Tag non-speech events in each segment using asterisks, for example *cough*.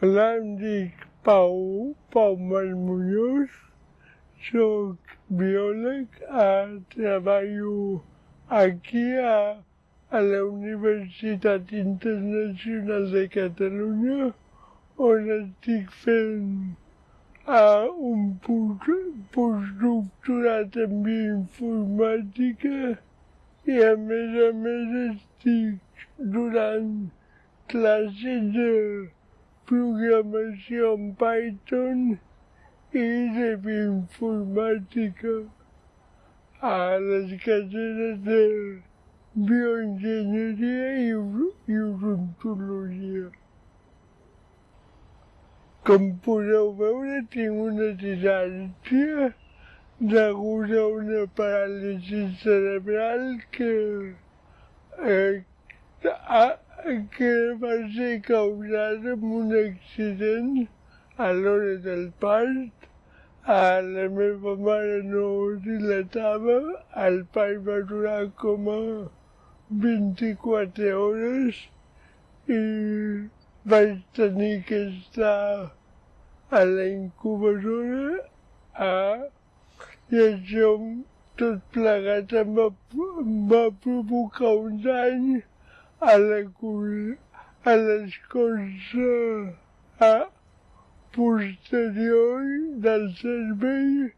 Hola, em dic Pau, Pau Marmuñoz, soc biòleg, eh, treballo aquí a, a la Universitat Internacional de Catalunya, on estic fent uh, un postdoctorat en bioinformàtica i a més a més estic donant classes de programació en Python i de bioinformàtica a les carreres de bioenginyeria i, odontologia. Com podeu veure, tinc una disàlgia degut a una paràlisi cerebral que, eh, ha, que va ser causada per un accident a l'hora del part. A la meva mare no dilatava, el part va durar com a 24 hores i vaig tenir que estar a la incubadora a, i això tot plegat em va, em va provocar un dany a l'escorça a posterior del cervell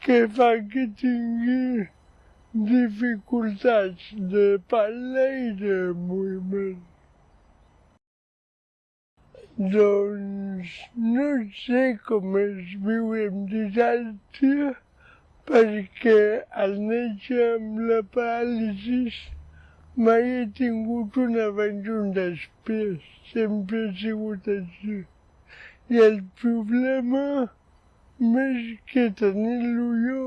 que fa que tingui dificultats de parla i de moviment. Doncs no sé com es viu amb disàlgia perquè al néixer amb la paràlisi Mai he tingut un abans i un després, sempre ha sigut així. I el problema, més que tenir-lo jo,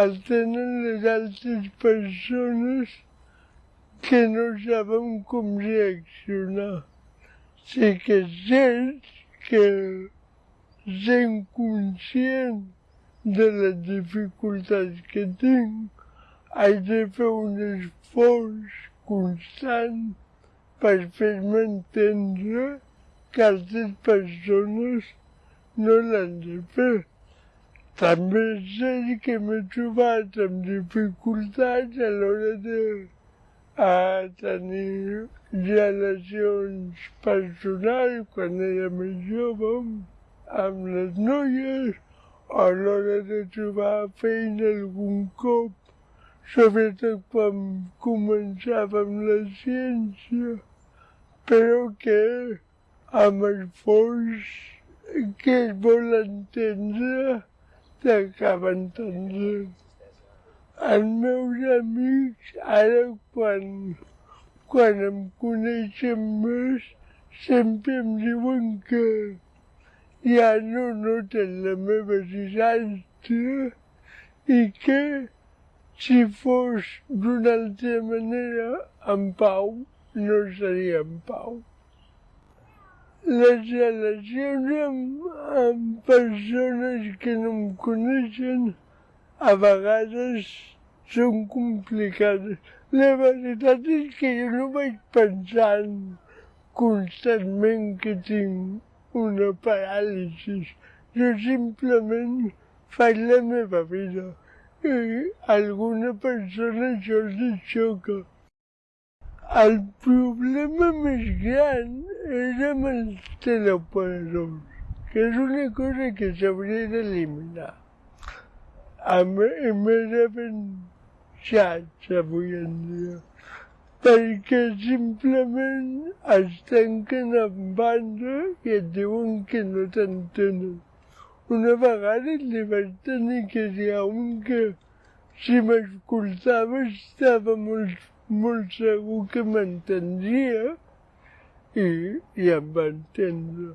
el tenen les altres persones que no saben com reaccionar. Sí que és cert que sent conscient de les dificultats que tinc, haig de fer un esforç constant per fer-me entendre que altres persones no l'han de fer. També és cert que m'he trobat amb dificultats a l'hora de a tenir relacions personals quan era més jove amb les noies, a l'hora de trobar feina algun cop sobretot quan començava amb la ciència, però que amb el fons que es vol entendre t'acaba entendent. Els meus amics, ara quan, quan em coneixen més, sempre em diuen que ja no noten la meva disàlgia i que si fos d'una altra manera, en Pau no seria en Pau. Les relacions amb, amb persones que no em coneixen a vegades són complicades. La veritat és que jo no vaig pensant constantment que tinc una paràlisi. Jo simplement faig la meva vida i *laughs* alguna persona això els xoca. El problema més gran és amb els teleoperadors, que és una cosa que s'hauria d'eliminar. A més havent xats avui en dia, perquè simplement es tanquen en banda i et diuen que no t'entenen. Una vegada li vaig tenir que dir a un que si m'escoltava estava molt, molt segur que m'entendria i, i em va entendre.